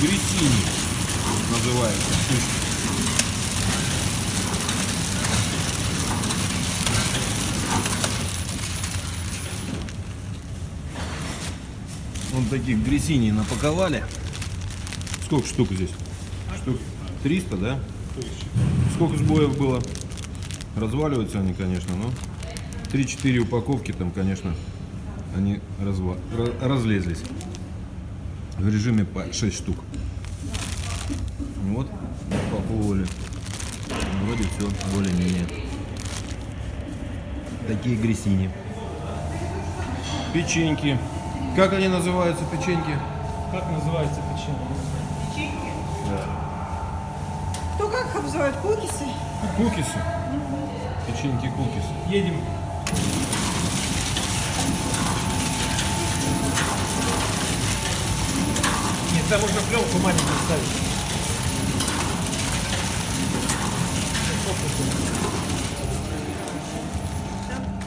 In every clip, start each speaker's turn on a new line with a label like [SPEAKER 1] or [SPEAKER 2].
[SPEAKER 1] Грисини называется. Вот таких грисини напаковали. Сколько штук здесь? Штук 300, да? Сколько сбоев было? Разваливаются они, конечно, но 3-4 упаковки там, конечно, они разва... разлезлись. В режиме по 6 штук. Вот, упаковывали. Вроде все более-менее. Такие грисини. Печеньки. Как они называются, печеньки?
[SPEAKER 2] Как называется печенье?
[SPEAKER 3] Печеньки.
[SPEAKER 1] Да.
[SPEAKER 3] Кто как их обзывают? Кукисы?
[SPEAKER 1] Кукисы. Печеньки кукисы.
[SPEAKER 2] Едем. Там можно пленку маленькую ставить.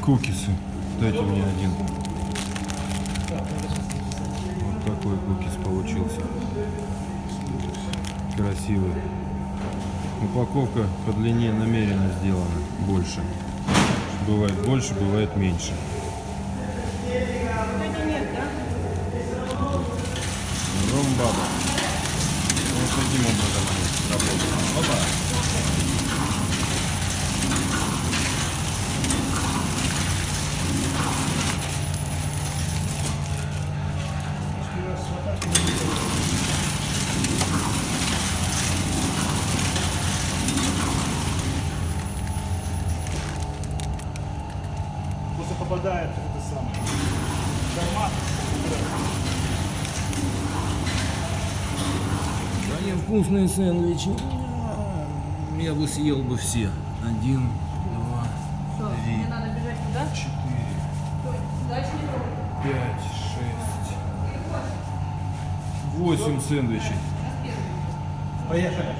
[SPEAKER 1] Кукисы. Дайте мне один. Вот такой кукис получился. Красивый. Упаковка по длине намеренно сделана больше. Бывает больше, бывает меньше.
[SPEAKER 3] Вроде нет, да?
[SPEAKER 1] Ромбаба. Вот таким образом они работают. Опа.
[SPEAKER 2] Просто попадает это самое. Томат.
[SPEAKER 1] Они вкусные сэндвичи. Я бы съел бы все. Один, два,
[SPEAKER 3] Что,
[SPEAKER 1] три,
[SPEAKER 3] мне надо бежать туда?
[SPEAKER 1] четыре, пять, шесть, восемь сэндвичей.
[SPEAKER 2] Поехали.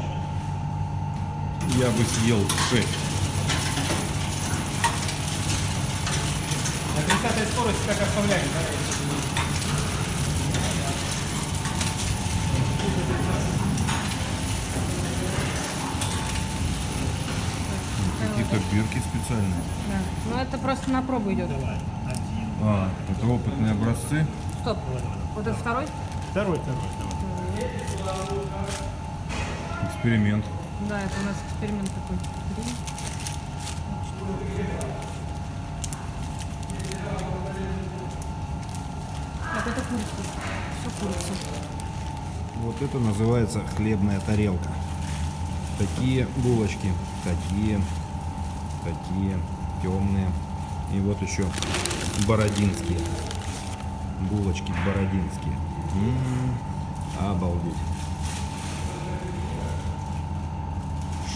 [SPEAKER 1] Я бы съел шесть.
[SPEAKER 2] На 30 скорости как оставляли, да?
[SPEAKER 1] Какие-то бирки специальные.
[SPEAKER 3] Да. Ну это просто на пробу идет.
[SPEAKER 1] А, это опытные образцы.
[SPEAKER 3] Стоп. Вот это второй?
[SPEAKER 2] Второй, второй, второй.
[SPEAKER 1] Эксперимент.
[SPEAKER 3] Да, это у нас эксперимент такой. Три. Так, это курица. Все курица.
[SPEAKER 1] Вот это называется хлебная тарелка. Такие булочки, такие, такие темные. И вот еще бородинские. Булочки бородинские. М, обалдеть.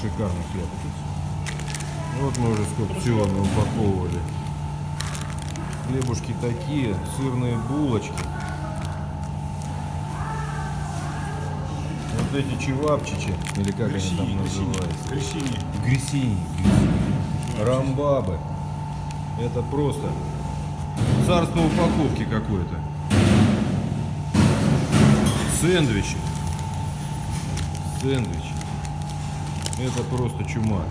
[SPEAKER 1] Шикарный хлеб. Вот мы уже сколько всего упаковывали. Хлебушки такие, сырные булочки. Вот эти чевапчичи, или как они там называются?
[SPEAKER 2] Гречини.
[SPEAKER 1] Грисини. Рамбабы. Это просто царство упаковки какое-то. Сэндвичи. Сэндвичи. Это просто чума.